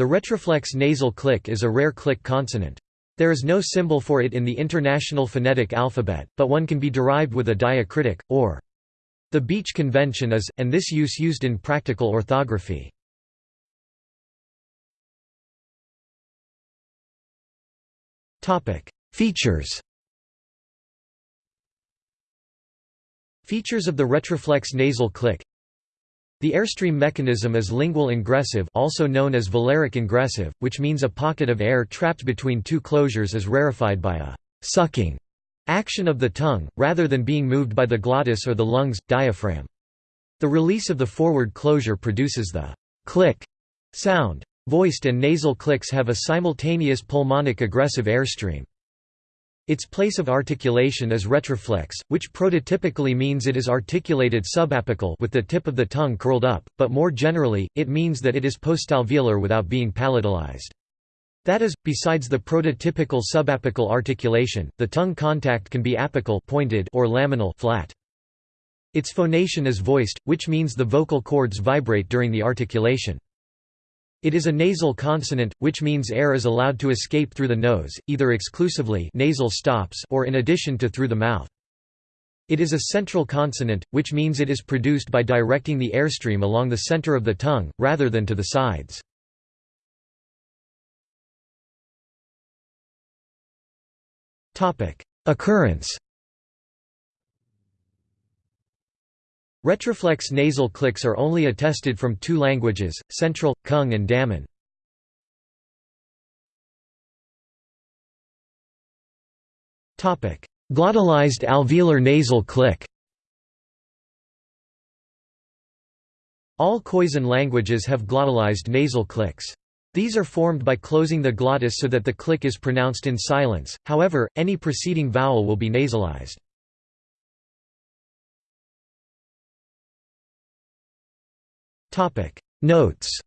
The retroflex nasal click is a rare click consonant. There is no symbol for it in the International Phonetic Alphabet, but one can be derived with a diacritic, or. The Beach convention is, and this use used in practical orthography. Features Features of the retroflex nasal click The airstream mechanism is lingual ingressive also known as velaric ingressive, which means a pocket of air trapped between two closures is rarefied by a «sucking» action of the tongue, rather than being moved by the glottis or the lungs, diaphragm. The release of the forward closure produces the «click» sound. Voiced and nasal clicks have a simultaneous pulmonic egressive airstream. Its place of articulation is retroflex, which prototypically means it is articulated subapical with the tip of the tongue curled up, but more generally, it means that it is postalveolar without being palatalized. That is, besides the prototypical subapical articulation, the tongue contact can be apical pointed or laminal flat. Its phonation is voiced, which means the vocal cords vibrate during the articulation. It is a nasal consonant, which means air is allowed to escape through the nose, either exclusively nasal stops or in addition to through the mouth. It is a central consonant, which means it is produced by directing the airstream along the center of the tongue, rather than to the sides. Occurrence Retroflex nasal clicks are only attested from two languages, Central, Kung and Damin. Glottalized alveolar nasal click All Khoisan languages have glottalized nasal clicks. These are formed by closing the glottis so that the click is pronounced in silence, however, any preceding vowel will be nasalized. Notes